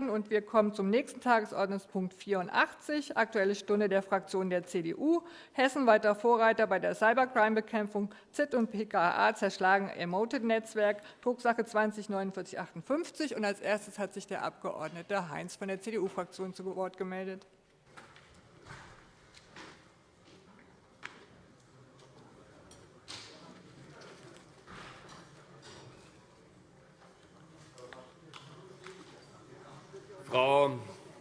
Und wir kommen zum nächsten Tagesordnungspunkt 84, Aktuelle Stunde der Fraktion der CDU. Hessen weiter Vorreiter bei der Cybercrime-Bekämpfung. ZIT und PKA zerschlagen Emoted-Netzwerk, Drucksache 20 4958. Und als erstes hat sich der Abg. Heinz von der CDU-Fraktion zu Wort gemeldet. Frau,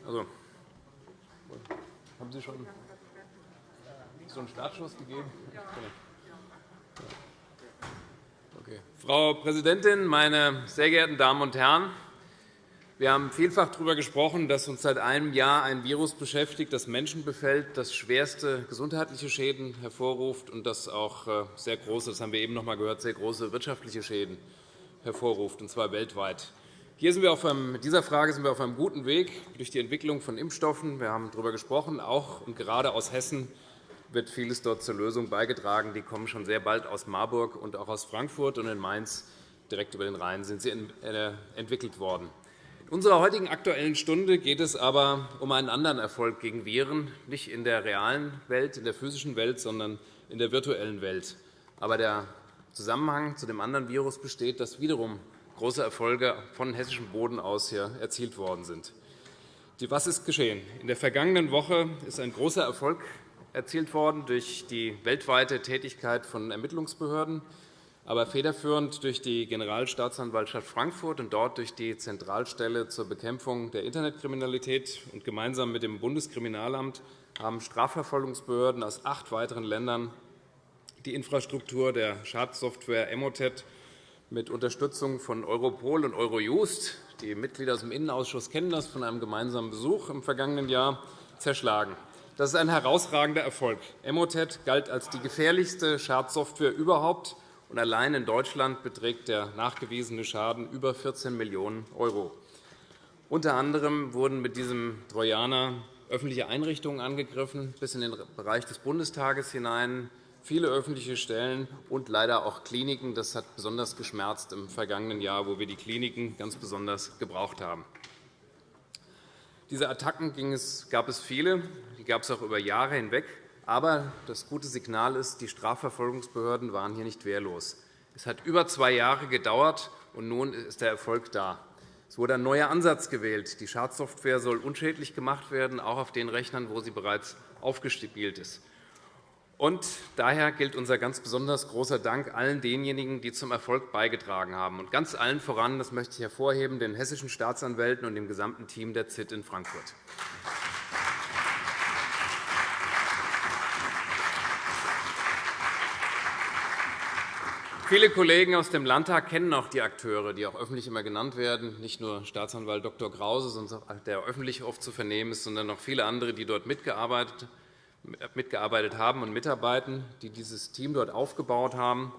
also, haben Sie schon so einen Startschuss gegeben? Okay. Frau Präsidentin, meine sehr geehrten Damen und Herren! Wir haben vielfach darüber gesprochen, dass uns seit einem Jahr ein Virus beschäftigt, das Menschen befällt, das schwerste gesundheitliche Schäden hervorruft und das auch äh, sehr große, das haben wir eben noch einmal gehört, sehr große wirtschaftliche Schäden hervorruft, und zwar weltweit. Hier sind wir auf einem, dieser Frage sind wir auf einem guten Weg durch die Entwicklung von Impfstoffen. Wir haben darüber gesprochen. Auch und gerade aus Hessen wird vieles dort zur Lösung beigetragen. Die kommen schon sehr bald aus Marburg und auch aus Frankfurt und in Mainz direkt über den Rhein sind sie äh, entwickelt worden. In unserer heutigen Aktuellen Stunde geht es aber um einen anderen Erfolg gegen Viren, nicht in der realen Welt, in der physischen Welt, sondern in der virtuellen Welt. Aber der Zusammenhang zu dem anderen Virus besteht, das wiederum große Erfolge von hessischem Boden aus hier erzielt worden sind. Was ist geschehen? In der vergangenen Woche ist ein großer Erfolg erzielt worden durch die weltweite Tätigkeit von Ermittlungsbehörden, aber federführend durch die Generalstaatsanwaltschaft Frankfurt und dort durch die Zentralstelle zur Bekämpfung der Internetkriminalität. Und gemeinsam mit dem Bundeskriminalamt haben Strafverfolgungsbehörden aus acht weiteren Ländern die Infrastruktur der Schadsoftware Emotet mit Unterstützung von Europol und Eurojust, die Mitglieder aus dem Innenausschuss kennen das von einem gemeinsamen Besuch im vergangenen Jahr, zerschlagen. Das ist ein herausragender Erfolg. Emotet galt als die gefährlichste Schadsoftware überhaupt, und allein in Deutschland beträgt der nachgewiesene Schaden über 14 Millionen €. Unter anderem wurden mit diesem Trojaner öffentliche Einrichtungen angegriffen, bis in den Bereich des Bundestages hinein viele öffentliche Stellen und leider auch Kliniken. Das hat besonders geschmerzt im vergangenen Jahr, wo wir die Kliniken ganz besonders gebraucht haben. Diese Attacken gab es viele. Die gab es auch über Jahre hinweg. Aber das gute Signal ist, die Strafverfolgungsbehörden waren hier nicht wehrlos. Es hat über zwei Jahre gedauert, und nun ist der Erfolg da. Es wurde ein neuer Ansatz gewählt. Die Schadsoftware soll unschädlich gemacht werden, auch auf den Rechnern, wo sie bereits aufgespielt ist. Und daher gilt unser ganz besonders großer Dank allen denjenigen, die zum Erfolg beigetragen haben, und ganz allen voran, das möchte ich hervorheben, den hessischen Staatsanwälten und dem gesamten Team der ZIT in Frankfurt. Viele Kollegen aus dem Landtag kennen auch die Akteure, die auch öffentlich immer genannt werden, nicht nur Staatsanwalt Dr. Krause, der öffentlich oft zu vernehmen ist, sondern auch viele andere, die dort mitgearbeitet haben mitgearbeitet haben und mitarbeiten, die dieses Team dort aufgebaut haben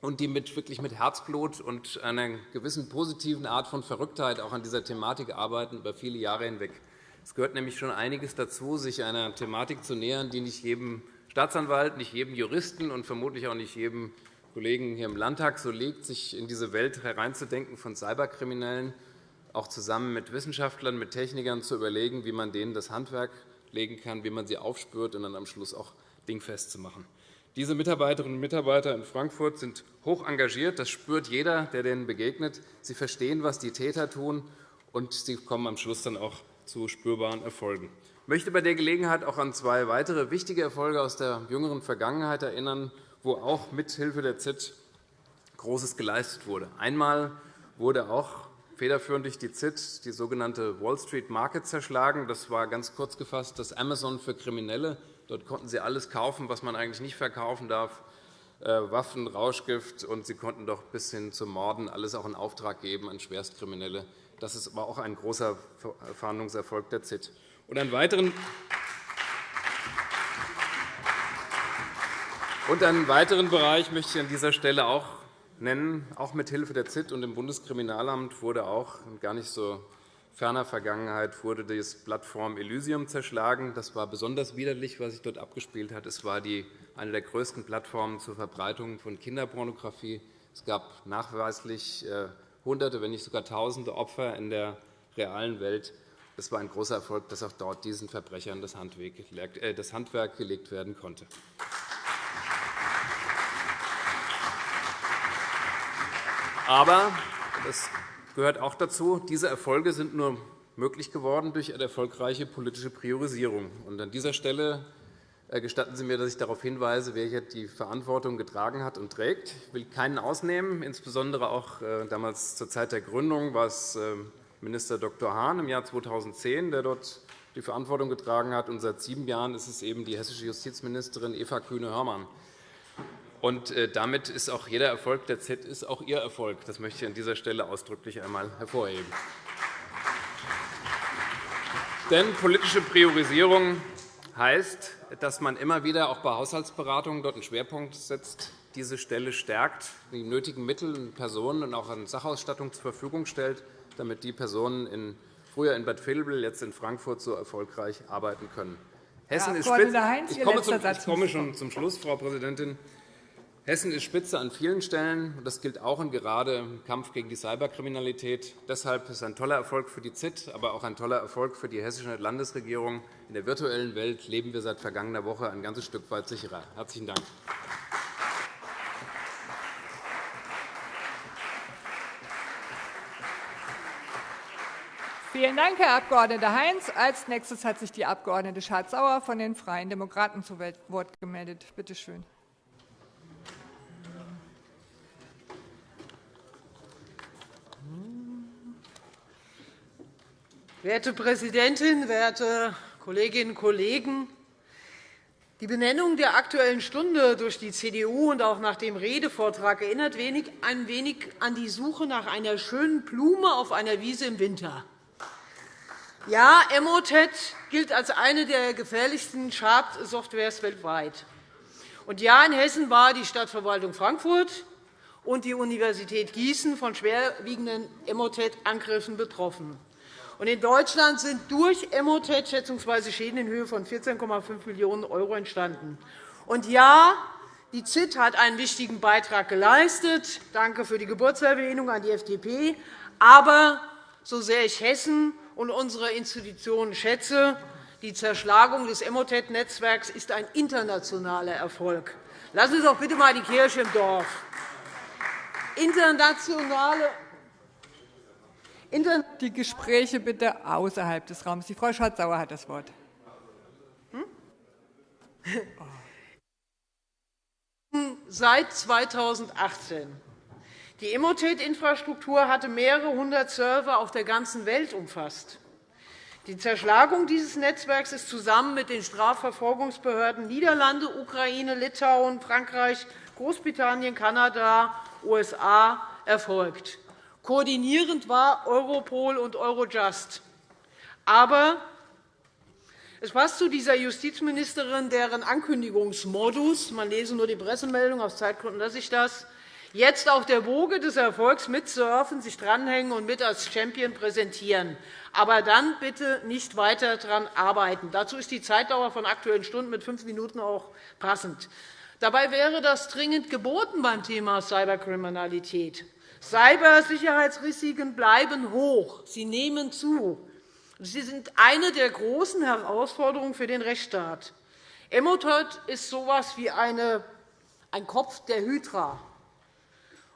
und die mit, wirklich mit Herzblut und einer gewissen positiven Art von Verrücktheit auch an dieser Thematik arbeiten über viele Jahre hinweg. Es gehört nämlich schon einiges dazu, sich einer Thematik zu nähern, die nicht jedem Staatsanwalt, nicht jedem Juristen und vermutlich auch nicht jedem Kollegen hier im Landtag so liegt, sich in diese Welt hereinzudenken von Cyberkriminellen, auch zusammen mit Wissenschaftlern, mit Technikern zu überlegen, wie man denen das Handwerk legen kann, wie man sie aufspürt und dann am Schluss auch dingfest zu machen. Diese Mitarbeiterinnen und Mitarbeiter in Frankfurt sind hoch engagiert. Das spürt jeder, der denen begegnet. Sie verstehen, was die Täter tun, und sie kommen am Schluss dann auch zu spürbaren Erfolgen. Ich möchte bei der Gelegenheit auch an zwei weitere wichtige Erfolge aus der jüngeren Vergangenheit erinnern, wo auch mithilfe der ZIT Großes geleistet wurde. Einmal wurde auch federführend durch die ZIT die sogenannte Wall Street Market zerschlagen. Das war ganz kurz gefasst das Amazon für Kriminelle. Dort konnten sie alles kaufen, was man eigentlich nicht verkaufen darf, äh, Waffen, Rauschgift, und sie konnten doch bis hin zu Morden alles auch in Auftrag geben an Schwerstkriminelle. Das ist aber auch ein großer Fahndungserfolg der ZIT. Und einen weiteren und einen weiteren Bereich möchte ich an dieser Stelle auch nennen. Auch mit Hilfe der ZIT und dem Bundeskriminalamt wurde auch in gar nicht so ferner Vergangenheit wurde die Plattform Elysium zerschlagen. Das war besonders widerlich, was sich dort abgespielt hat. Es war die, eine der größten Plattformen zur Verbreitung von Kinderpornografie. Es gab nachweislich äh, Hunderte, wenn nicht sogar Tausende Opfer in der realen Welt. Es war ein großer Erfolg, dass auch dort diesen Verbrechern das äh, Handwerk gelegt werden konnte. Aber das gehört auch dazu, diese Erfolge sind nur möglich geworden durch eine erfolgreiche politische Priorisierung. An dieser Stelle äh, gestatten Sie mir, dass ich darauf hinweise, wer hier die Verantwortung getragen hat und trägt. Ich will keinen ausnehmen. Insbesondere auch äh, damals zur Zeit der Gründung war es äh, Minister Dr. Hahn im Jahr 2010, der dort die Verantwortung getragen hat. Und seit sieben Jahren ist es eben die hessische Justizministerin Eva Kühne-Hörmann. Und damit ist auch jeder Erfolg der Z ist auch Ihr Erfolg. Das möchte ich an dieser Stelle ausdrücklich einmal hervorheben. Denn politische Priorisierung heißt, dass man immer wieder auch bei Haushaltsberatungen dort einen Schwerpunkt setzt, diese Stelle stärkt, die nötigen Mittel und Personen und auch an Sachausstattung zur Verfügung stellt, damit die Personen in, früher in Bad Vilbel, jetzt in Frankfurt so erfolgreich arbeiten können. Hessen ist Heinz, ich komme, zum, ich komme schon zum Schluss, Frau Präsidentin. Hessen ist Spitze an vielen Stellen. und Das gilt auch und gerade im Kampf gegen die Cyberkriminalität. Deshalb ist es ein toller Erfolg für die ZIT, aber auch ein toller Erfolg für die hessische Landesregierung. In der virtuellen Welt leben wir seit vergangener Woche ein ganzes Stück weit sicherer. – Herzlichen Dank. Vielen Dank, Herr Abg. Heinz. Als nächstes hat sich die Abg. Schardt-Sauer von den Freien Demokraten zu Wort gemeldet. Bitte schön. Werte Präsidentin, werte Kolleginnen und Kollegen! Die Benennung der Aktuellen Stunde durch die CDU und auch nach dem Redevortrag erinnert ein wenig an die Suche nach einer schönen Blume auf einer Wiese im Winter. Ja, Emotet gilt als eine der gefährlichsten Schadsoftwares weltweit. Und ja, in Hessen war die Stadtverwaltung Frankfurt und die Universität Gießen von schwerwiegenden Emotet-Angriffen betroffen. In Deutschland sind durch Emotet schätzungsweise Schäden in Höhe von 14,5 Millionen € entstanden. Und ja, die ZIT hat einen wichtigen Beitrag geleistet. Danke für die Geburtserwähnung an die FDP. Aber so sehr ich Hessen und unsere Institutionen schätze, die Zerschlagung des Emotet-Netzwerks ist ein internationaler Erfolg. Lassen Sie doch bitte einmal die Kirche im Dorf. Internationale die Gespräche bitte außerhalb des Raums. Die Frau Schardt-Sauer hat das Wort. Hm? Seit 2018. Die Emotet-Infrastruktur hatte mehrere hundert Server auf der ganzen Welt umfasst. Die Zerschlagung dieses Netzwerks ist zusammen mit den Strafverfolgungsbehörden Niederlande, Ukraine, Litauen, Frankreich, Großbritannien, Kanada, USA erfolgt. Koordinierend war Europol und Eurojust. Aber es passt zu dieser Justizministerin, deren Ankündigungsmodus – man lese nur die Pressemeldung, aus Zeitgründen lasse ich das – jetzt auf der Woge des Erfolgs mitsurfen, sich dranhängen und mit als Champion präsentieren, aber dann bitte nicht weiter daran arbeiten. Dazu ist die Zeitdauer von Aktuellen Stunden mit fünf Minuten auch passend. Dabei wäre das dringend geboten beim Thema Cyberkriminalität. Cybersicherheitsrisiken bleiben hoch. Sie nehmen zu. Sie sind eine der großen Herausforderungen für den Rechtsstaat. Emotet ist so etwas wie eine, ein Kopf der Hydra.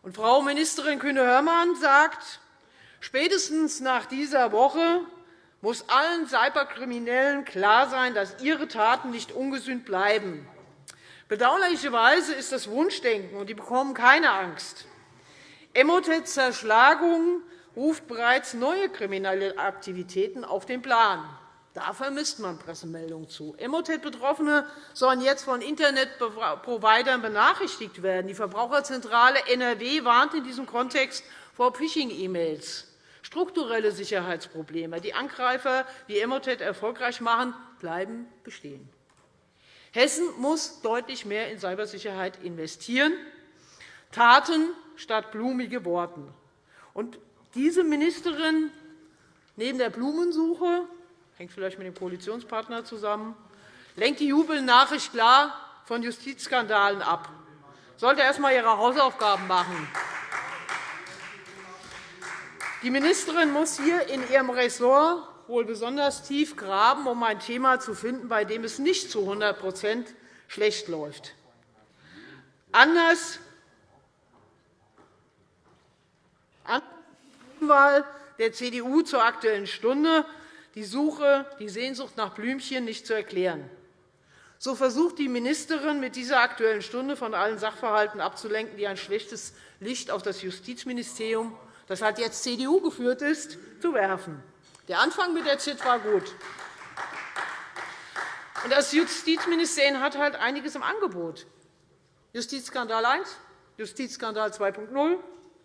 Und Frau Ministerin Kühne-Hörmann sagt, spätestens nach dieser Woche muss allen Cyberkriminellen klar sein, dass ihre Taten nicht ungesühnt bleiben. Bedauerlicherweise ist das Wunschdenken, und die bekommen keine Angst. Emotets Zerschlagung ruft bereits neue kriminelle Aktivitäten auf den Plan. Da vermisst man Pressemeldungen zu. Emotet-Betroffene sollen jetzt von Internetprovidern benachrichtigt werden. Die Verbraucherzentrale NRW warnt in diesem Kontext vor Phishing-E-Mails. Strukturelle Sicherheitsprobleme, die Angreifer wie Emotet erfolgreich machen, bleiben bestehen. Hessen muss deutlich mehr in Cybersicherheit investieren. Taten statt blumige Worten. Und diese Ministerin, neben der Blumensuche, hängt vielleicht mit dem Koalitionspartner zusammen, lenkt die Jubelnachricht klar von Justizskandalen ab. Sollte erst einmal ihre Hausaufgaben machen. Die Ministerin muss hier in ihrem Ressort wohl besonders tief graben, um ein Thema zu finden, bei dem es nicht zu 100% schlecht läuft. Anders Wahl der CDU zur Aktuellen Stunde die Suche, die Sehnsucht nach Blümchen nicht zu erklären. So versucht die Ministerin mit dieser Aktuellen Stunde von allen Sachverhalten abzulenken, die ein schlechtes Licht auf das Justizministerium, das halt jetzt CDU geführt ist, zu werfen. Der Anfang mit der ZIT war gut. Das Justizministerium hat halt einiges im Angebot. Justizskandal I, Justizskandal 2.0,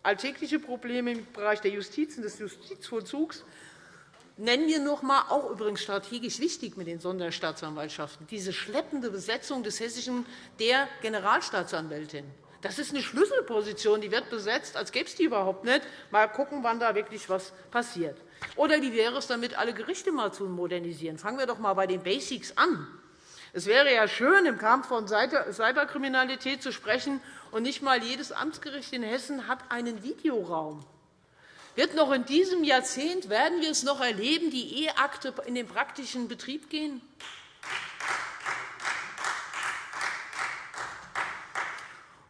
alltägliche Probleme im Bereich der Justiz und des Justizvollzugs. Nennen wir noch einmal, auch übrigens strategisch wichtig mit den Sonderstaatsanwaltschaften, diese schleppende Besetzung des Hessischen der Generalstaatsanwältin. Das ist eine Schlüsselposition, die wird besetzt, als gäbe es die überhaupt nicht. Mal schauen, wann da wirklich etwas passiert. Oder wie wäre es damit, alle Gerichte mal zu modernisieren? Fangen wir doch einmal bei den Basics an. Es wäre ja schön, im Kampf von Cyberkriminalität zu sprechen, und nicht einmal jedes Amtsgericht in Hessen hat einen Videoraum. Wird noch in diesem Jahrzehnt werden wir es noch erleben, die E-Akte in den praktischen Betrieb gehen?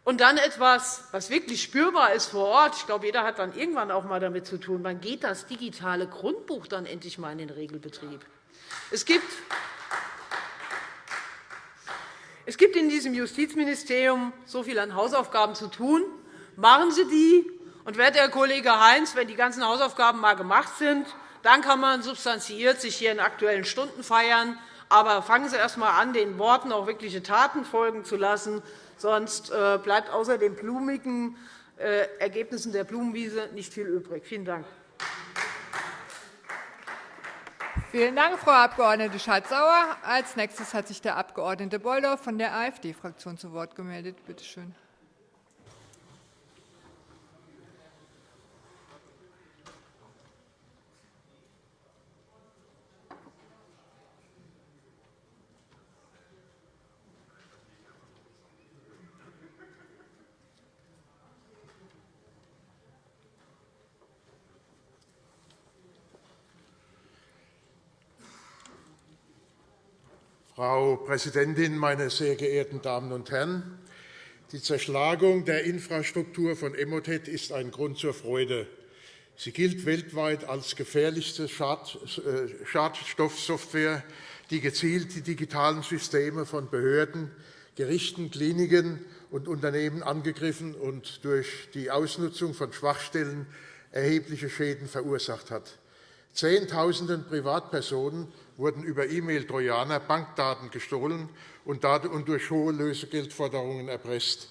Und dann etwas, was wirklich spürbar ist vor Ort. Ich glaube, jeder hat dann irgendwann auch einmal damit zu tun. Wann geht das digitale Grundbuch dann endlich einmal in den Regelbetrieb? Es gibt es gibt in diesem Justizministerium so viel an Hausaufgaben zu tun. Machen Sie die. Und werte Herr Kollege Heinz, wenn die ganzen Hausaufgaben einmal gemacht sind, dann kann man substanziiert sich hier in Aktuellen Stunden feiern. Aber fangen Sie erst einmal an, den Worten auch wirkliche Taten folgen zu lassen. Sonst äh, bleibt außer den blumigen äh, Ergebnissen der Blumenwiese nicht viel übrig. Vielen Dank. Vielen Dank, Frau Abg. Schardt-Sauer. Als nächstes hat sich der Abg. Beuldorf von der AfD-Fraktion zu Wort gemeldet. Bitte schön. Frau Präsidentin, meine sehr geehrten Damen und Herren! Die Zerschlagung der Infrastruktur von Emotet ist ein Grund zur Freude. Sie gilt weltweit als gefährlichste äh, Schadstoffsoftware, die gezielt die digitalen Systeme von Behörden, Gerichten, Kliniken und Unternehmen angegriffen und durch die Ausnutzung von Schwachstellen erhebliche Schäden verursacht hat. Zehntausenden Privatpersonen wurden über E-Mail-Trojaner Bankdaten gestohlen und durch hohe Lösegeldforderungen erpresst.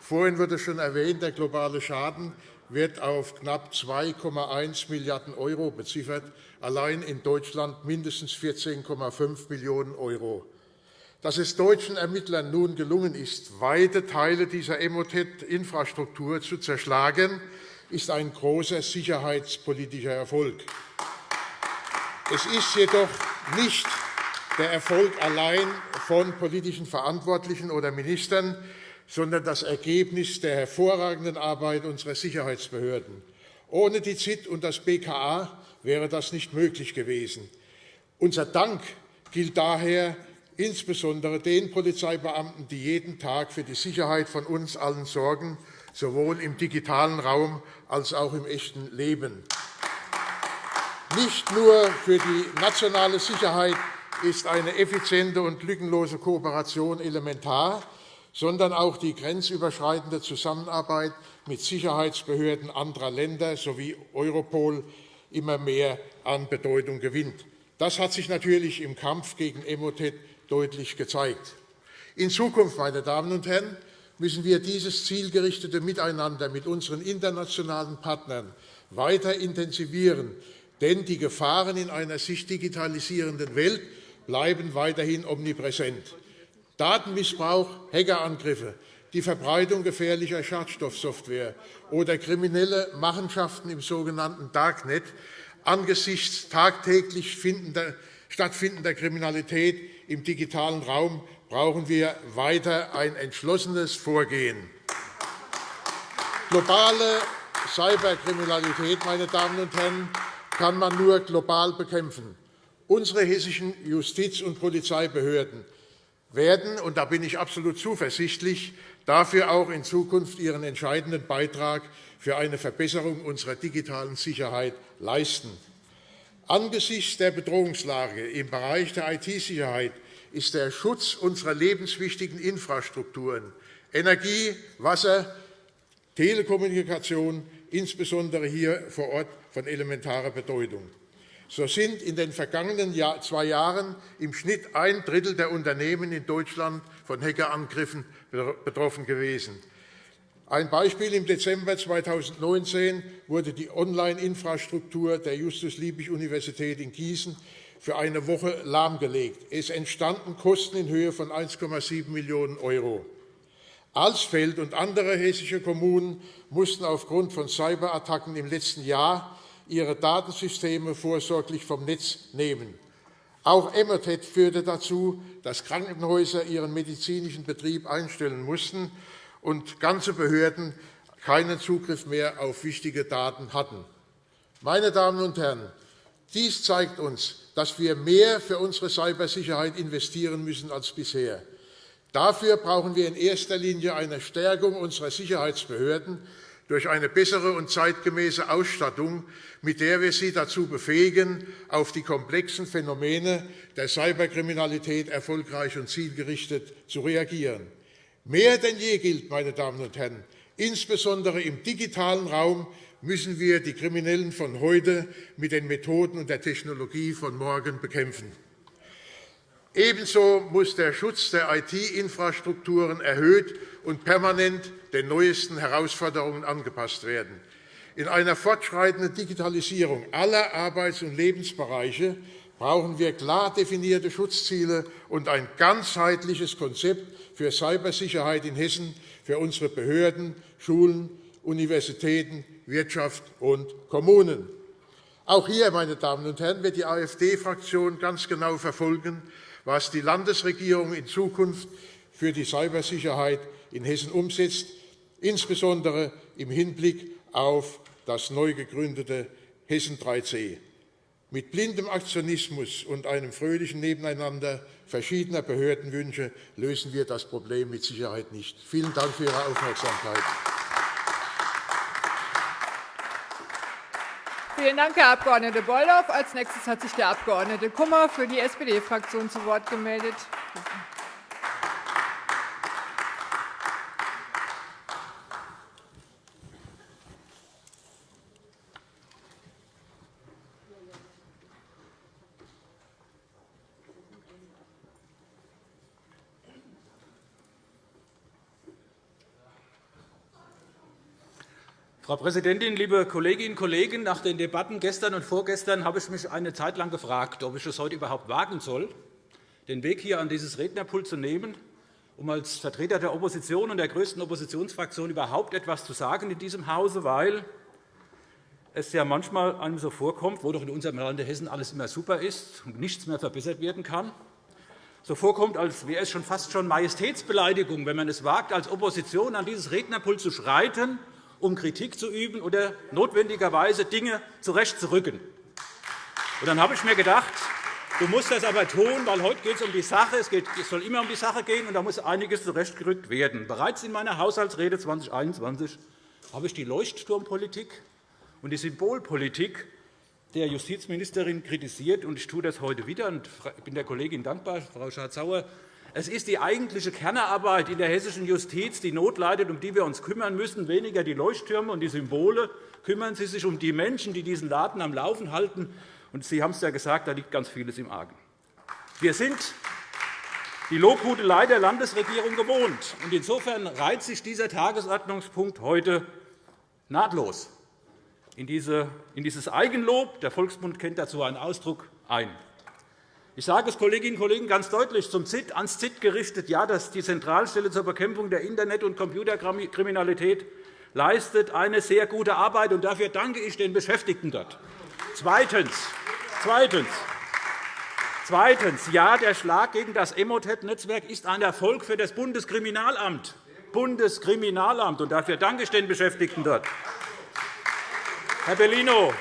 Vorhin wurde schon erwähnt, der globale Schaden wird auf knapp 2,1 Milliarden € beziffert, allein in Deutschland mindestens 14,5 Millionen €. Dass es deutschen Ermittlern nun gelungen ist, weite Teile dieser Emotet-Infrastruktur zu zerschlagen, ist ein großer sicherheitspolitischer Erfolg. Es ist jedoch nicht der Erfolg allein von politischen Verantwortlichen oder Ministern, sondern das Ergebnis der hervorragenden Arbeit unserer Sicherheitsbehörden. Ohne die ZIT und das BKA wäre das nicht möglich gewesen. Unser Dank gilt daher insbesondere den Polizeibeamten, die jeden Tag für die Sicherheit von uns allen sorgen, sowohl im digitalen Raum als auch im echten Leben. Nicht nur für die nationale Sicherheit ist eine effiziente und lückenlose Kooperation elementar, sondern auch die grenzüberschreitende Zusammenarbeit mit Sicherheitsbehörden anderer Länder sowie Europol immer mehr an Bedeutung gewinnt. Das hat sich natürlich im Kampf gegen Emotet deutlich gezeigt. In Zukunft, meine Damen und Herren, müssen wir dieses zielgerichtete Miteinander mit unseren internationalen Partnern weiter intensivieren, denn die Gefahren in einer sich digitalisierenden Welt bleiben weiterhin omnipräsent. Datenmissbrauch, Hackerangriffe, die Verbreitung gefährlicher Schadstoffsoftware oder kriminelle Machenschaften im sogenannten Darknet angesichts tagtäglich stattfindender Kriminalität im digitalen Raum brauchen wir weiter ein entschlossenes Vorgehen. Globale Cyberkriminalität, meine Damen und Herren, kann man nur global bekämpfen. Unsere hessischen Justiz- und Polizeibehörden werden, und da bin ich absolut zuversichtlich, dafür auch in Zukunft ihren entscheidenden Beitrag für eine Verbesserung unserer digitalen Sicherheit leisten. Angesichts der Bedrohungslage im Bereich der IT-Sicherheit ist der Schutz unserer lebenswichtigen Infrastrukturen Energie, Wasser, Telekommunikation, insbesondere hier vor Ort, von elementarer Bedeutung. So sind in den vergangenen zwei Jahren im Schnitt ein Drittel der Unternehmen in Deutschland von Hackerangriffen betroffen gewesen. Ein Beispiel. Im Dezember 2019 wurde die Online-Infrastruktur der Justus-Liebig-Universität in Gießen für eine Woche lahmgelegt. Es entstanden Kosten in Höhe von 1,7 Millionen €. Alsfeld und andere hessische Kommunen mussten aufgrund von Cyberattacken im letzten Jahr ihre Datensysteme vorsorglich vom Netz nehmen. Auch Emmertet führte dazu, dass Krankenhäuser ihren medizinischen Betrieb einstellen mussten und ganze Behörden keinen Zugriff mehr auf wichtige Daten hatten. Meine Damen und Herren, dies zeigt uns, dass wir mehr für unsere Cybersicherheit investieren müssen als bisher. Dafür brauchen wir in erster Linie eine Stärkung unserer Sicherheitsbehörden durch eine bessere und zeitgemäße Ausstattung, mit der wir sie dazu befähigen, auf die komplexen Phänomene der Cyberkriminalität erfolgreich und zielgerichtet zu reagieren. Mehr denn je gilt, meine Damen und Herren, insbesondere im digitalen Raum müssen wir die Kriminellen von heute mit den Methoden und der Technologie von morgen bekämpfen. Ebenso muss der Schutz der IT-Infrastrukturen erhöht und permanent den neuesten Herausforderungen angepasst werden. In einer fortschreitenden Digitalisierung aller Arbeits- und Lebensbereiche brauchen wir klar definierte Schutzziele und ein ganzheitliches Konzept für Cybersicherheit in Hessen für unsere Behörden, Schulen, Universitäten, Wirtschaft und Kommunen. Auch hier, meine Damen und Herren, wird die AfD-Fraktion ganz genau verfolgen, was die Landesregierung in Zukunft für die Cybersicherheit in Hessen umsetzt, insbesondere im Hinblick auf das neu gegründete Hessen 3C. Mit blindem Aktionismus und einem fröhlichen Nebeneinander verschiedener Behördenwünsche lösen wir das Problem mit Sicherheit nicht. Vielen Dank für Ihre Aufmerksamkeit. Vielen Dank, Herr Abg. Beulhoff. Als nächstes hat sich der Abg. Kummer für die SPD-Fraktion zu Wort gemeldet. Frau Präsidentin, liebe Kolleginnen und Kollegen! Nach den Debatten gestern und vorgestern habe ich mich eine Zeit lang gefragt, ob ich es heute überhaupt wagen soll, den Weg hier an dieses Rednerpult zu nehmen, um als Vertreter der Opposition und der größten Oppositionsfraktion überhaupt etwas zu sagen in diesem Hause, weil es ja manchmal einem so vorkommt, wo doch in unserem Lande Hessen alles immer super ist und nichts mehr verbessert werden kann, so vorkommt, als wäre es schon fast schon Majestätsbeleidigung, wenn man es wagt, als Opposition an dieses Rednerpult zu schreiten um Kritik zu üben oder notwendigerweise Dinge zurechtzurücken. dann habe ich mir gedacht, du musst das aber tun, weil heute geht es um die Sache. Es, soll immer um die Sache gehen, und da muss einiges zurechtgerückt werden. Bereits in meiner Haushaltsrede 2021 habe ich die Leuchtturmpolitik und die Symbolpolitik der Justizministerin kritisiert. und Ich tue das heute wieder. Ich bin der Kollegin dankbar, Frau Schardt-Sauer, es ist die eigentliche Kernarbeit in der hessischen Justiz, die Not leidet, um die wir uns kümmern müssen, weniger die Leuchttürme und die Symbole. Kümmern Sie sich um die Menschen, die diesen Laden am Laufen halten. Und Sie haben es ja gesagt, da liegt ganz vieles im Argen. Wir sind die Lobhudelei der Landesregierung gewohnt. Insofern reiht sich dieser Tagesordnungspunkt heute nahtlos in dieses Eigenlob – der Volksmund kennt dazu einen Ausdruck – ein. Ich sage es Kolleginnen und Kollegen ganz deutlich zum ZIT, ans ZIT gerichtet. Ja, dass die Zentralstelle zur Bekämpfung der Internet- und Computerkriminalität leistet eine sehr gute Arbeit, und dafür danke ich den Beschäftigten dort. Zweitens. Zweitens. Zweitens. Ja, der Schlag gegen das Emotet-Netzwerk ist ein Erfolg für das Bundeskriminalamt. Bundeskriminalamt. Und dafür danke ich den Beschäftigten dort. Herr Bellino,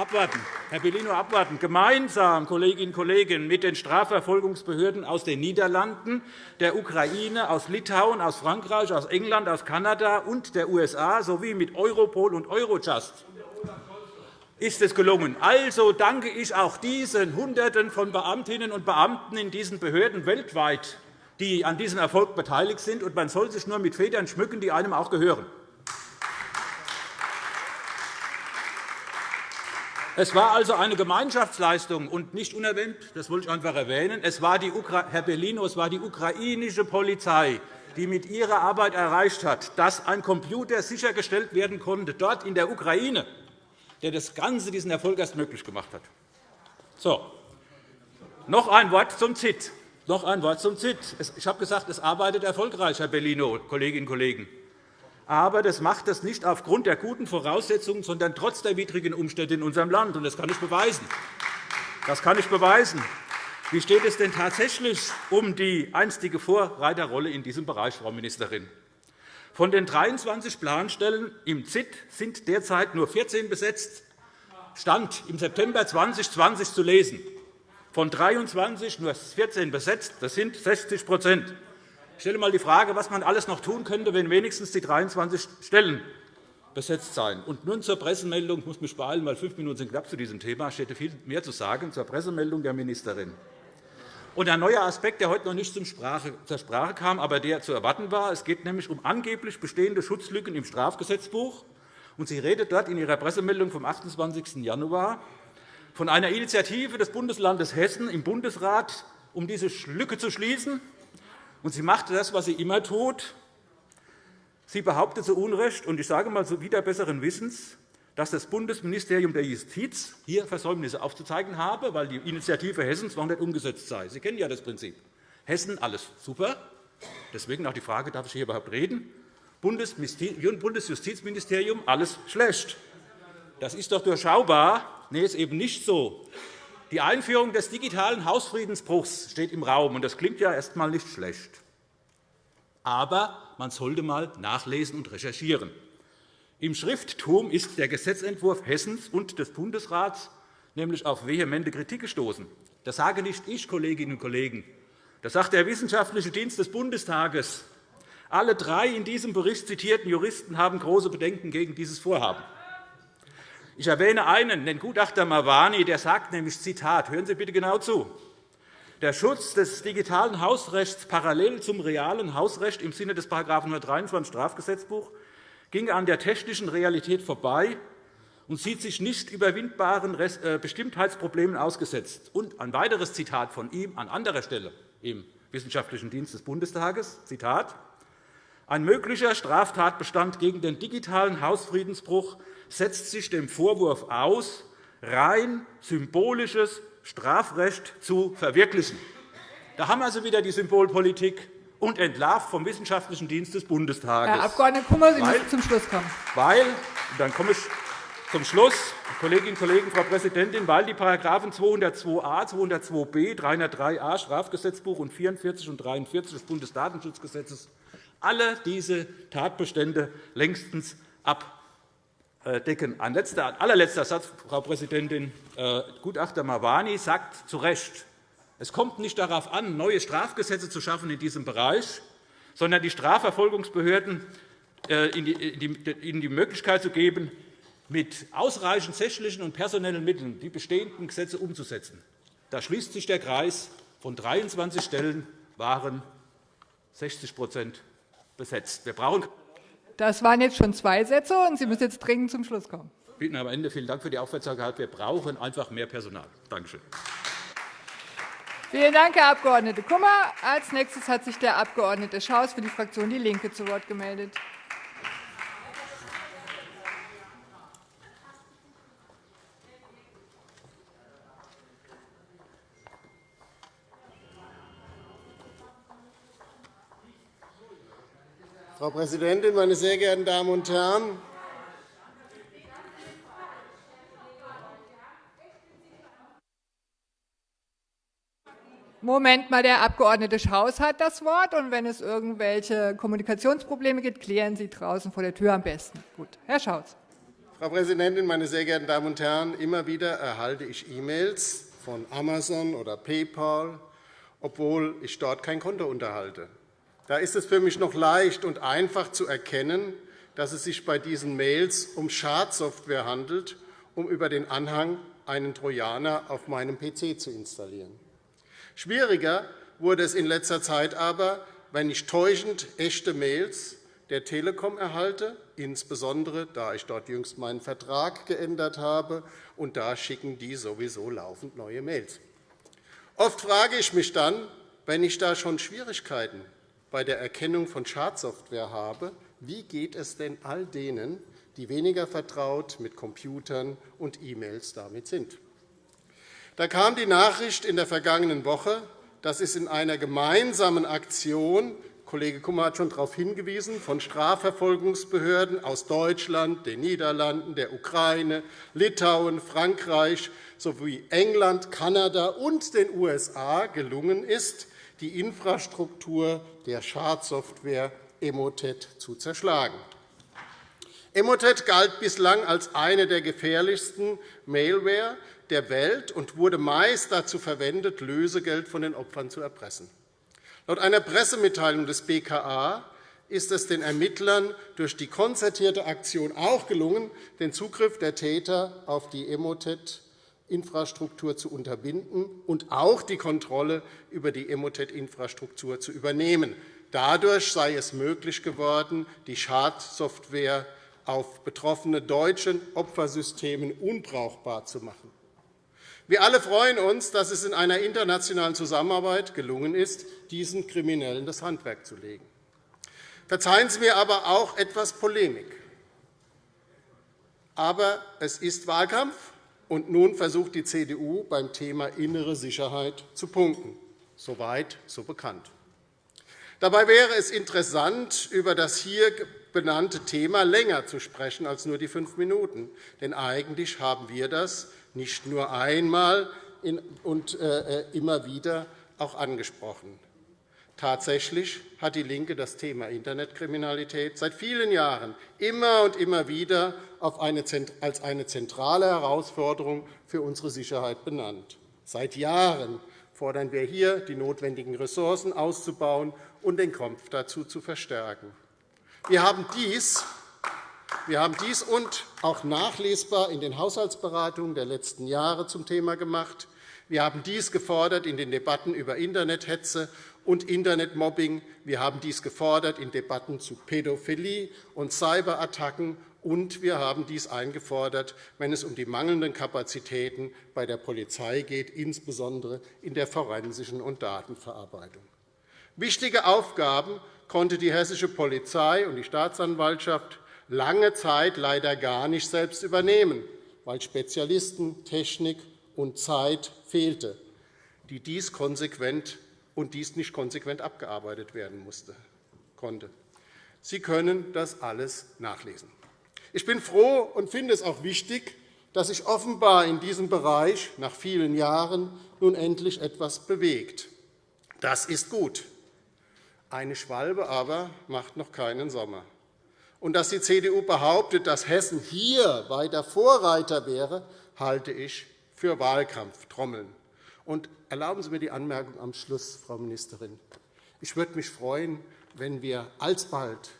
abwarten. Herr Bellino, abwarten. Gemeinsam, Kolleginnen und Kollegen, mit den Strafverfolgungsbehörden aus den Niederlanden, der Ukraine, aus Litauen, aus Frankreich, aus England, aus Kanada und der USA sowie mit Europol und Eurojust ist es gelungen. Also danke ich auch diesen Hunderten von Beamtinnen und Beamten in diesen Behörden weltweit, die an diesem Erfolg beteiligt sind. Und man soll sich nur mit Federn schmücken, die einem auch gehören. Es war also eine Gemeinschaftsleistung und nicht unerwähnt, das wollte ich einfach erwähnen, es war die, Herr Bellino, es war die ukrainische Polizei, die mit ihrer Arbeit erreicht hat, dass ein Computer sichergestellt werden konnte, dort in der Ukraine, der das Ganze, diesen Erfolg erst möglich gemacht hat. So. Noch ein Wort zum ZIT. Noch ein Wort zum ZIT. Ich habe gesagt, es arbeitet erfolgreich, Herr Bellino, Kolleginnen und Kollegen aber das macht das nicht aufgrund der guten Voraussetzungen, sondern trotz der widrigen Umstände in unserem Land. Das kann ich beweisen. Das kann ich beweisen. Wie steht es denn tatsächlich um die einstige Vorreiterrolle in diesem Bereich, Frau Ministerin? Von den 23 Planstellen im ZIT sind derzeit nur 14 besetzt. Stand im September 2020 zu lesen. Von 23 nur 14 besetzt. Das sind 60 ich stelle einmal die Frage, was man alles noch tun könnte, wenn wenigstens die 23 Stellen besetzt seien. Und nun zur Pressemeldung. Ich muss mich beeilen, weil fünf Minuten sind knapp zu diesem Thema. Ich hätte viel mehr zu sagen zur Pressemeldung der Ministerin. Und ein neuer Aspekt, der heute noch nicht zur Sprache kam, aber der zu erwarten war. Es geht nämlich um angeblich bestehende Schutzlücken im Strafgesetzbuch. Und sie redet dort in ihrer Pressemeldung vom 28. Januar von einer Initiative des Bundeslandes Hessen im Bundesrat, um diese Lücke zu schließen. Und sie machte das, was sie immer tut. Sie behauptet zu Unrecht, und ich sage einmal so wieder besseren Wissens, dass das Bundesministerium der Justiz hier Versäumnisse aufzuzeigen habe, weil die Initiative Hessens noch nicht umgesetzt sei. Sie kennen ja das Prinzip. Hessen, alles super. Deswegen auch die Frage, darf ich hier überhaupt reden? Bundesjustizministerium, alles schlecht. Das ist doch durchschaubar. Nee, ist eben nicht so. Die Einführung des digitalen Hausfriedensbruchs steht im Raum. und Das klingt ja erst einmal nicht schlecht. Aber man sollte einmal nachlesen und recherchieren. Im Schrifttum ist der Gesetzentwurf Hessens und des Bundesrats nämlich auf vehemente Kritik gestoßen. Das sage nicht ich, Kolleginnen und Kollegen. Das sagt der Wissenschaftliche Dienst des Bundestages. Alle drei in diesem Bericht zitierten Juristen haben große Bedenken gegen dieses Vorhaben. Ich erwähne einen, den Gutachter Mawani, der sagt nämlich, Zitat, hören Sie bitte genau zu, der Schutz des digitalen Hausrechts parallel zum realen Hausrecht im Sinne des § 123 Strafgesetzbuch ging an der technischen Realität vorbei und sieht sich nicht überwindbaren äh, Bestimmtheitsproblemen ausgesetzt. Und ein weiteres Zitat von ihm an anderer Stelle im Wissenschaftlichen Dienst des Bundestages, Zitat, ein möglicher Straftatbestand gegen den digitalen Hausfriedensbruch setzt sich dem Vorwurf aus, rein symbolisches Strafrecht zu verwirklichen. Da haben wir also wieder die Symbolpolitik und entlarvt vom Wissenschaftlichen Dienst des Bundestages. Herr Abg. Kummer, Sie müssen zum Schluss kommen. Weil, dann komme ich zum Schluss, Kolleginnen und Kollegen, Frau Präsidentin, weil die § 202a, 202b, 303a Strafgesetzbuch und 44 und 43 des Bundesdatenschutzgesetzes alle diese Tatbestände längstens ab äh, decken. Ein letzter, allerletzter Satz, Frau Präsidentin. Äh, Gutachter Mawani sagt zu Recht, es kommt nicht darauf an, neue Strafgesetze zu schaffen in diesem Bereich, sondern die Strafverfolgungsbehörden äh, ihnen die Möglichkeit zu geben, mit ausreichend sächlichen und personellen Mitteln die bestehenden Gesetze umzusetzen. Da schließt sich der Kreis. Von 23 Stellen waren 60 besetzt. Wir brauchen das waren jetzt schon zwei Sätze, und Sie müssen jetzt dringend zum Schluss kommen. Bitten am Ende. Vielen Dank für die Aufmerksamkeit. Wir brauchen einfach mehr Personal. Danke schön. Vielen Dank, Herr Abg. Kummer. Als nächstes hat sich der Abg. Schaus für die Fraktion DIE LINKE zu Wort gemeldet. Frau Präsidentin, meine sehr geehrten Damen und Herren! Moment mal, der Abg. Schaus hat das Wort. Und wenn es irgendwelche Kommunikationsprobleme gibt, klären Sie draußen vor der Tür am besten. Gut. Herr Schaus. Frau Präsidentin, meine sehr geehrten Damen und Herren! Immer wieder erhalte ich E-Mails von Amazon oder PayPal, obwohl ich dort kein Konto unterhalte. Da ist es für mich noch leicht und einfach zu erkennen, dass es sich bei diesen Mails um Schadsoftware handelt, um über den Anhang einen Trojaner auf meinem PC zu installieren. Schwieriger wurde es in letzter Zeit aber, wenn ich täuschend echte Mails der Telekom erhalte, insbesondere da ich dort jüngst meinen Vertrag geändert habe, und da schicken die sowieso laufend neue Mails. Oft frage ich mich dann, wenn ich da schon Schwierigkeiten bei der Erkennung von Schadsoftware habe, wie geht es denn all denen, die weniger vertraut mit Computern und E-Mails damit sind? Da kam die Nachricht in der vergangenen Woche, dass es in einer gemeinsamen Aktion Kollege Kummer hat schon darauf hingewiesen, von Strafverfolgungsbehörden aus Deutschland, den Niederlanden, der Ukraine, Litauen, Frankreich sowie England, Kanada und den USA gelungen ist, die Infrastruktur der Schadsoftware Emotet zu zerschlagen. Emotet galt bislang als eine der gefährlichsten Malware der Welt und wurde meist dazu verwendet, Lösegeld von den Opfern zu erpressen. Laut einer Pressemitteilung des BKA ist es den Ermittlern durch die konzertierte Aktion auch gelungen, den Zugriff der Täter auf die Emotet-Infrastruktur zu unterbinden und auch die Kontrolle über die Emotet-Infrastruktur zu übernehmen. Dadurch sei es möglich geworden, die Schadsoftware auf betroffene deutschen Opfersystemen unbrauchbar zu machen. Wir alle freuen uns, dass es in einer internationalen Zusammenarbeit gelungen ist, diesen Kriminellen das Handwerk zu legen. Verzeihen Sie mir aber auch etwas Polemik. Aber es ist Wahlkampf, und nun versucht die CDU beim Thema innere Sicherheit zu punkten. Soweit, so bekannt. Dabei wäre es interessant, über das hier benannte Thema länger zu sprechen als nur die fünf Minuten. Denn eigentlich haben wir das nicht nur einmal und äh, äh, immer wieder auch angesprochen. Tatsächlich hat DIE LINKE das Thema Internetkriminalität seit vielen Jahren immer und immer wieder als eine zentrale Herausforderung für unsere Sicherheit benannt. Seit Jahren fordern wir hier, die notwendigen Ressourcen auszubauen und den Kampf dazu zu verstärken. Wir haben dies wir haben dies und auch nachlesbar in den Haushaltsberatungen der letzten Jahre zum Thema gemacht. Wir haben dies gefordert in den Debatten über Internethetze und Internetmobbing. Wir haben dies gefordert in Debatten zu Pädophilie und Cyberattacken. Und wir haben dies eingefordert, wenn es um die mangelnden Kapazitäten bei der Polizei geht, insbesondere in der forensischen und Datenverarbeitung. Wichtige Aufgaben konnte die hessische Polizei und die Staatsanwaltschaft lange Zeit leider gar nicht selbst übernehmen, weil Spezialisten, Technik und Zeit fehlte, die dies konsequent und dies nicht konsequent abgearbeitet werden musste, konnte. Sie können das alles nachlesen. Ich bin froh und finde es auch wichtig, dass sich offenbar in diesem Bereich nach vielen Jahren nun endlich etwas bewegt. Das ist gut. Eine Schwalbe aber macht noch keinen Sommer und dass die CDU behauptet, dass Hessen hier weiter Vorreiter wäre, halte ich für Wahlkampftrommeln. Und erlauben Sie mir die Anmerkung am Schluss, Frau Ministerin. Ich würde mich freuen, wenn wir alsbald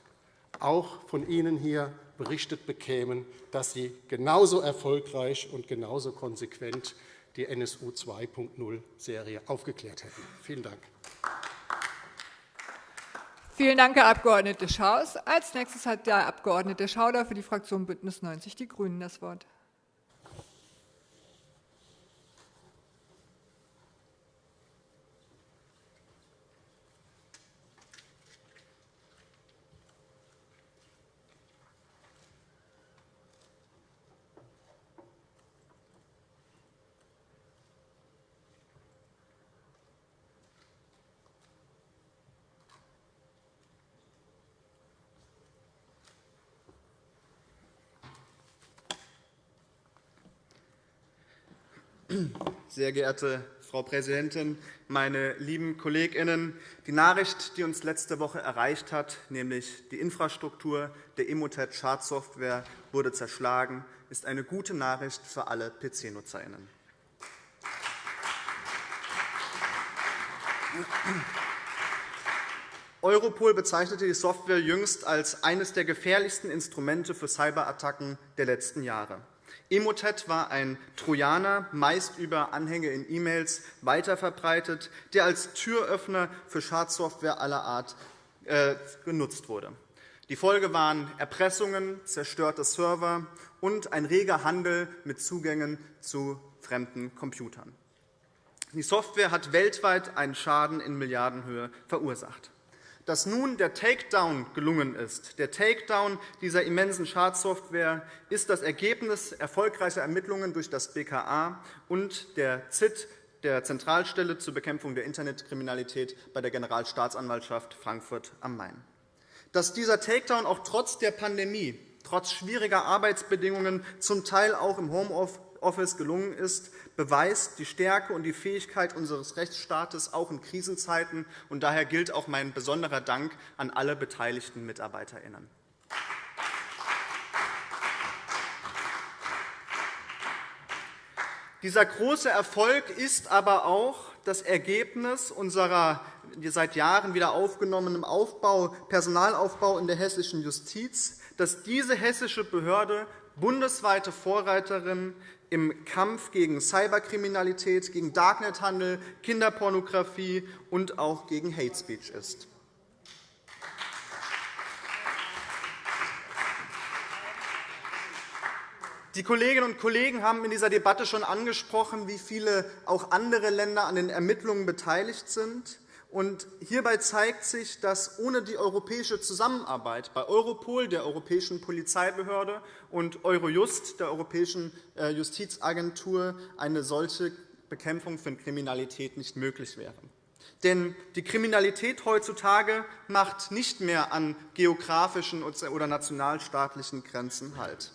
auch von Ihnen hier berichtet bekämen, dass Sie genauso erfolgreich und genauso konsequent die NSU 2.0-Serie aufgeklärt hätten. Vielen Dank. Vielen Dank, Herr Abg. Schaus. Als nächstes hat der Abg. Schauder für die Fraktion BÜNDNIS 90 die GRÜNEN das Wort. Sehr geehrte Frau Präsidentin, meine lieben KollegInnen! Die Nachricht, die uns letzte Woche erreicht hat, nämlich die Infrastruktur der Emotet-Schadsoftware wurde zerschlagen, ist eine gute Nachricht für alle PC-NutzerInnen. Europol bezeichnete die Software jüngst als eines der gefährlichsten Instrumente für Cyberattacken der letzten Jahre. Emotet war ein Trojaner, meist über Anhänge in E-Mails weiterverbreitet, der als Türöffner für Schadsoftware aller Art äh, genutzt wurde. Die Folge waren Erpressungen, zerstörte Server und ein reger Handel mit Zugängen zu fremden Computern. Die Software hat weltweit einen Schaden in Milliardenhöhe verursacht. Dass nun der Takedown gelungen ist, der Takedown dieser immensen Schadsoftware, ist das Ergebnis erfolgreicher Ermittlungen durch das BKA und der ZIT, der Zentralstelle zur Bekämpfung der Internetkriminalität bei der Generalstaatsanwaltschaft Frankfurt am Main. Dass dieser Takedown auch trotz der Pandemie, trotz schwieriger Arbeitsbedingungen, zum Teil auch im Homeoffice gelungen ist, beweist die Stärke und die Fähigkeit unseres Rechtsstaates auch in Krisenzeiten. Und daher gilt auch mein besonderer Dank an alle beteiligten MitarbeiterInnen. Dieser große Erfolg ist aber auch das Ergebnis unserer seit Jahren wieder aufgenommenen Aufbau, Personalaufbau in der hessischen Justiz, dass diese hessische Behörde bundesweite Vorreiterin im Kampf gegen Cyberkriminalität, gegen Darknethandel, Kinderpornografie und auch gegen Hate Speech ist. Die Kolleginnen und Kollegen haben in dieser Debatte schon angesprochen, wie viele auch andere Länder an den Ermittlungen beteiligt sind. Und hierbei zeigt sich, dass ohne die europäische Zusammenarbeit bei Europol, der europäischen Polizeibehörde, und Eurojust, der europäischen äh, Justizagentur, eine solche Bekämpfung von Kriminalität nicht möglich wäre. Denn die Kriminalität heutzutage macht nicht mehr an geografischen oder nationalstaatlichen Grenzen Halt.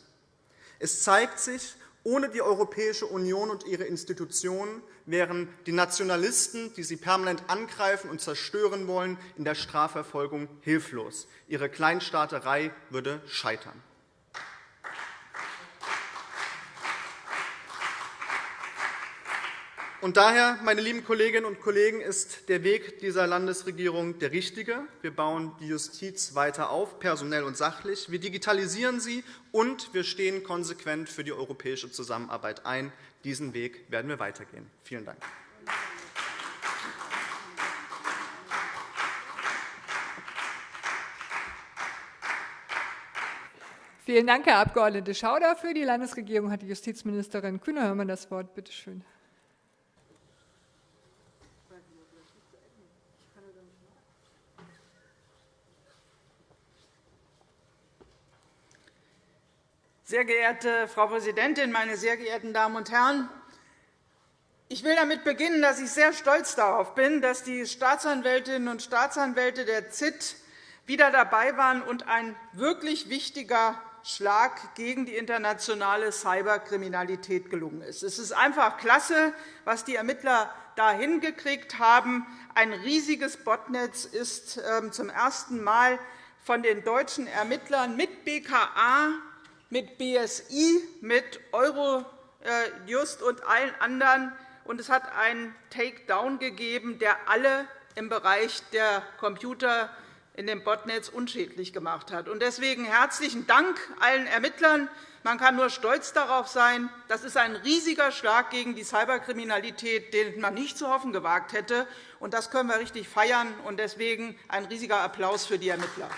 Es zeigt sich, ohne die Europäische Union und ihre Institutionen wären die Nationalisten, die sie permanent angreifen und zerstören wollen, in der Strafverfolgung hilflos. Ihre Kleinstaaterei würde scheitern. Und daher, meine lieben Kolleginnen und Kollegen, ist der Weg dieser Landesregierung der richtige. Wir bauen die Justiz weiter auf, personell und sachlich. Wir digitalisieren sie, und wir stehen konsequent für die europäische Zusammenarbeit ein. Diesen Weg werden wir weitergehen. Vielen Dank. Vielen Dank, Herr Abg. Schauder. Für die Landesregierung hat die Justizministerin Kühne-Hörmann das Wort. Bitte schön. Sehr geehrte Frau Präsidentin, meine sehr geehrten Damen und Herren! Ich will damit beginnen, dass ich sehr stolz darauf bin, dass die Staatsanwältinnen und Staatsanwälte der ZIT wieder dabei waren und ein wirklich wichtiger Schlag gegen die internationale Cyberkriminalität gelungen ist. Es ist einfach klasse, was die Ermittler da hingekriegt haben. Ein riesiges Botnetz ist ähm, zum ersten Mal von den deutschen Ermittlern mit BKA mit BSI, mit Eurojust und allen anderen. Und es hat einen Takedown gegeben, der alle im Bereich der Computer in dem Botnetz unschädlich gemacht hat. Deswegen herzlichen Dank allen Ermittlern. Man kann nur stolz darauf sein. Das ist ein riesiger Schlag gegen die Cyberkriminalität, den man nicht zu hoffen gewagt hätte. Das können wir richtig feiern. Deswegen ein riesiger Applaus für die Ermittler.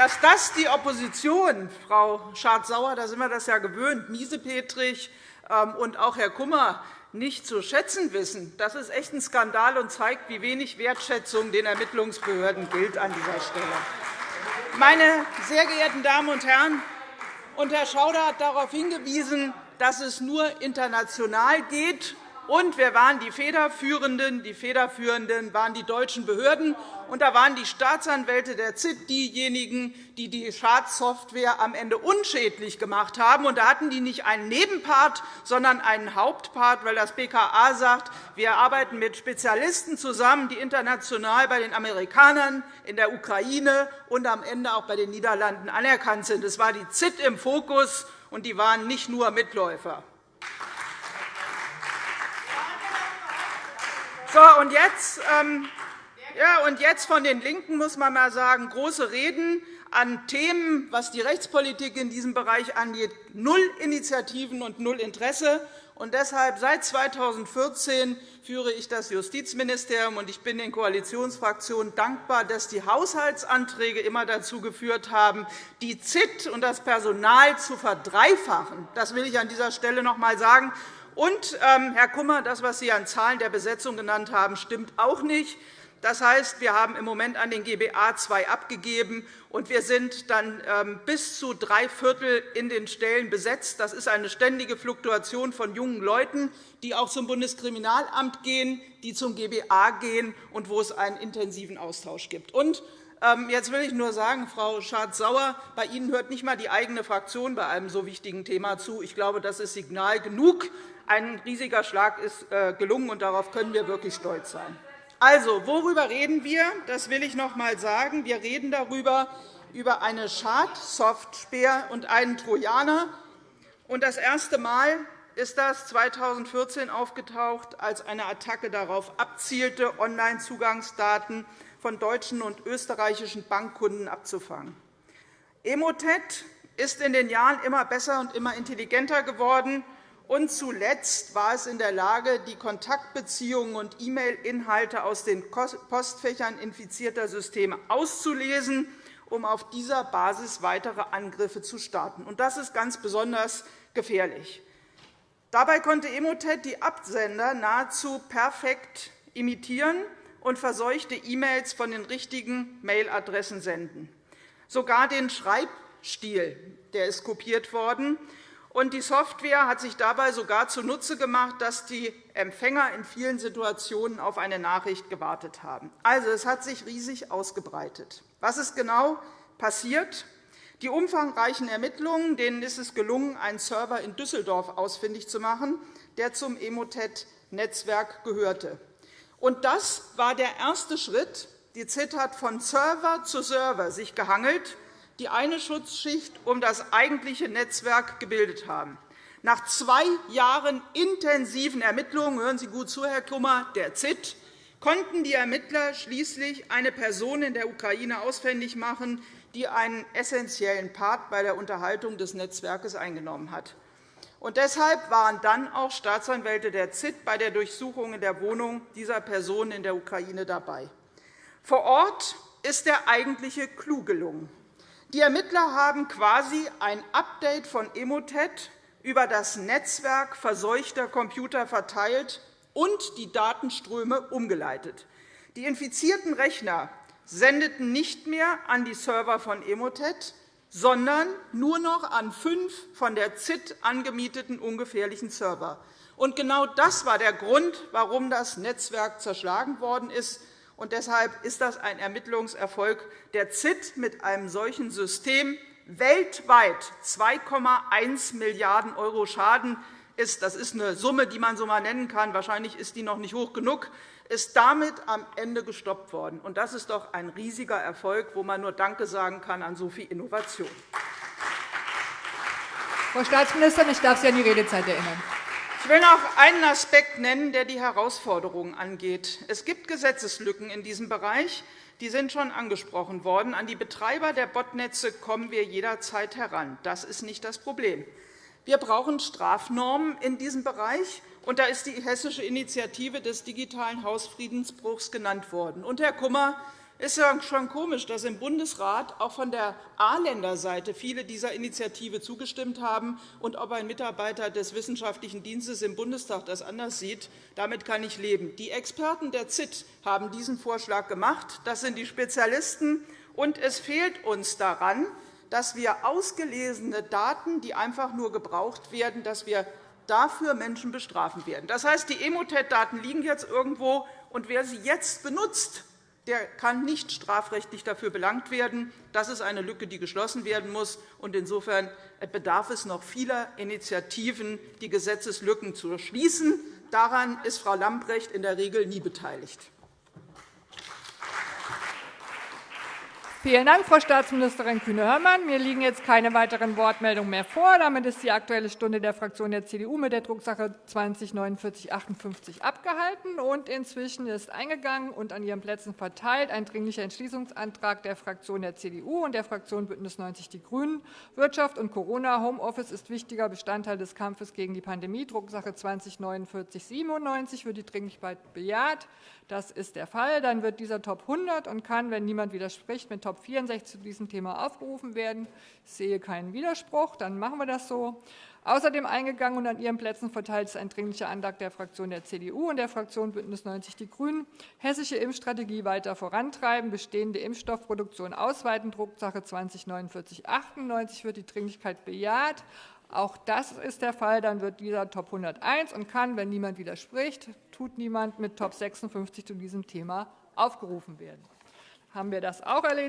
Dass das die Opposition, Frau Schardt-Sauer, da sind wir das ja gewöhnt, Miesepetrich ähm, und auch Herr Kummer, nicht zu schätzen wissen, das ist echt ein Skandal und zeigt, wie wenig Wertschätzung den Ermittlungsbehörden gilt an dieser Stelle. Meine sehr geehrten Damen und Herren, und Herr Schauder hat darauf hingewiesen, dass es nur international geht Und wer waren die Federführenden? Die Federführenden waren die deutschen Behörden. Und da waren die Staatsanwälte der ZIT diejenigen, die die Schadsoftware am Ende unschädlich gemacht haben. Und da hatten die nicht einen Nebenpart, sondern einen Hauptpart, weil das BKA sagt, wir arbeiten mit Spezialisten zusammen, die international bei den Amerikanern, in der Ukraine und am Ende auch bei den Niederlanden anerkannt sind. Es war die ZIT im Fokus, und die waren nicht nur Mitläufer. So, und jetzt, ähm, ja, und jetzt von den LINKEN muss man mal sagen, große Reden an Themen, was die Rechtspolitik in diesem Bereich angeht, null Initiativen und null Interesse. Und deshalb seit 2014 führe ich das Justizministerium, und ich bin den Koalitionsfraktionen dankbar, dass die Haushaltsanträge immer dazu geführt haben, die ZIT und das Personal zu verdreifachen. Das will ich an dieser Stelle noch einmal sagen. Und, ähm, Herr Kummer, das, was Sie an Zahlen der Besetzung genannt haben, stimmt auch nicht. Das heißt, wir haben im Moment an den GBA II abgegeben, und wir sind dann ähm, bis zu drei Viertel in den Stellen besetzt. Das ist eine ständige Fluktuation von jungen Leuten, die auch zum Bundeskriminalamt gehen, die zum GBA gehen und wo es einen intensiven Austausch gibt. Und ähm, Jetzt will ich nur sagen, Frau Schardt-Sauer, bei Ihnen hört nicht einmal die eigene Fraktion bei einem so wichtigen Thema zu. Ich glaube, das ist Signal genug. Ein riesiger Schlag ist äh, gelungen, und darauf können wir wirklich stolz sein. Also, worüber reden wir? Das will ich noch einmal sagen. Wir reden darüber, über eine Schadsoftware und einen Trojaner. Und das erste Mal ist das 2014 aufgetaucht, als eine Attacke darauf abzielte, Online-Zugangsdaten von deutschen und österreichischen Bankkunden abzufangen. Emotet ist in den Jahren immer besser und immer intelligenter geworden. Und zuletzt war es in der Lage, die Kontaktbeziehungen und E-Mail-Inhalte aus den Postfächern infizierter Systeme auszulesen, um auf dieser Basis weitere Angriffe zu starten. Das ist ganz besonders gefährlich. Dabei konnte Emotet die Absender nahezu perfekt imitieren und verseuchte E-Mails von den richtigen Mailadressen senden. Sogar den Schreibstil der ist kopiert worden, und die Software hat sich dabei sogar zunutze gemacht, dass die Empfänger in vielen Situationen auf eine Nachricht gewartet haben. Also, es hat sich riesig ausgebreitet. Was ist genau passiert? Die umfangreichen Ermittlungen denen ist es gelungen, einen Server in Düsseldorf ausfindig zu machen, der zum Emotet-Netzwerk gehörte. Und das war der erste Schritt. Die ZIT hat von Server zu Server sich gehangelt die eine Schutzschicht um das eigentliche Netzwerk gebildet haben. Nach zwei Jahren intensiven Ermittlungen – hören Sie gut zu, Herr Kummer, der ZIT – konnten die Ermittler schließlich eine Person in der Ukraine ausfindig machen, die einen essentiellen Part bei der Unterhaltung des Netzwerkes eingenommen hat. Und deshalb waren dann auch Staatsanwälte der ZIT bei der Durchsuchung in der Wohnung dieser Person in der Ukraine dabei. Vor Ort ist der eigentliche Clou gelungen. Die Ermittler haben quasi ein Update von Emotet über das Netzwerk verseuchter Computer verteilt und die Datenströme umgeleitet. Die infizierten Rechner sendeten nicht mehr an die Server von Emotet, sondern nur noch an fünf von der ZIT angemieteten ungefährlichen Server. Genau das war der Grund, warum das Netzwerk zerschlagen worden ist. Und deshalb ist das ein Ermittlungserfolg der ZIT mit einem solchen System. Weltweit 2,1 Milliarden € Schaden ist, das ist eine Summe, die man so mal nennen kann, wahrscheinlich ist die noch nicht hoch genug, ist damit am Ende gestoppt worden. Und das ist doch ein riesiger Erfolg, wo man nur Danke sagen kann an so viel Innovation. Frau Staatsministerin, ich darf Sie an die Redezeit erinnern. Ich will noch einen Aspekt nennen, der die Herausforderungen angeht. Es gibt Gesetzeslücken in diesem Bereich. Die sind schon angesprochen worden. An die Betreiber der Botnetze kommen wir jederzeit heran. Das ist nicht das Problem. Wir brauchen Strafnormen in diesem Bereich. Und da ist die hessische Initiative des digitalen Hausfriedensbruchs genannt worden. Und, Herr Kummer, es ist schon komisch, dass im Bundesrat auch von der A-Länder-Seite viele dieser Initiative zugestimmt haben. Und ob ein Mitarbeiter des Wissenschaftlichen Dienstes im Bundestag das anders sieht, damit kann ich leben. Die Experten der ZIT haben diesen Vorschlag gemacht. Das sind die Spezialisten. Und es fehlt uns daran, dass wir ausgelesene Daten, die einfach nur gebraucht werden, dass wir dafür Menschen bestrafen werden. Das heißt, die Emotet-Daten liegen jetzt irgendwo, und wer sie jetzt benutzt, der kann nicht strafrechtlich dafür belangt werden. Das ist eine Lücke, die geschlossen werden muss. Insofern bedarf es noch vieler Initiativen, die Gesetzeslücken zu schließen. Daran ist Frau Lambrecht in der Regel nie beteiligt. Vielen Dank, Frau Staatsministerin Kühne-Hörmann. Mir liegen jetzt keine weiteren Wortmeldungen mehr vor. Damit ist die Aktuelle Stunde der Fraktion der CDU mit der Drucksache 20-4958 abgehalten. Und inzwischen ist eingegangen und an Ihren Plätzen verteilt ein Dringlicher Entschließungsantrag der Fraktion der CDU und der Fraktion BÜNDNIS 90 die GRÜNEN. Wirtschaft und Corona. Homeoffice ist wichtiger Bestandteil des Kampfes gegen die Pandemie. Drucksache 20-4997 wird die Dringlichkeit bejaht. Das ist der Fall. Dann wird dieser Top 100 und kann, wenn niemand widerspricht, mit Top 64 zu diesem Thema aufgerufen werden. Ich sehe keinen Widerspruch. Dann machen wir das so. Außerdem eingegangen und an Ihren Plätzen verteilt ist ein Dringlicher Antrag der Fraktion der CDU und der Fraktion BÜNDNIS 90 die GRÜNEN. Hessische Impfstrategie weiter vorantreiben, bestehende Impfstoffproduktion ausweiten, Drucksache 20-4998 wird die Dringlichkeit bejaht. Auch das ist der Fall. Dann wird dieser Top 101 und kann, wenn niemand widerspricht, tut niemand, mit Top 56 zu diesem Thema aufgerufen werden. Haben wir das auch erledigt?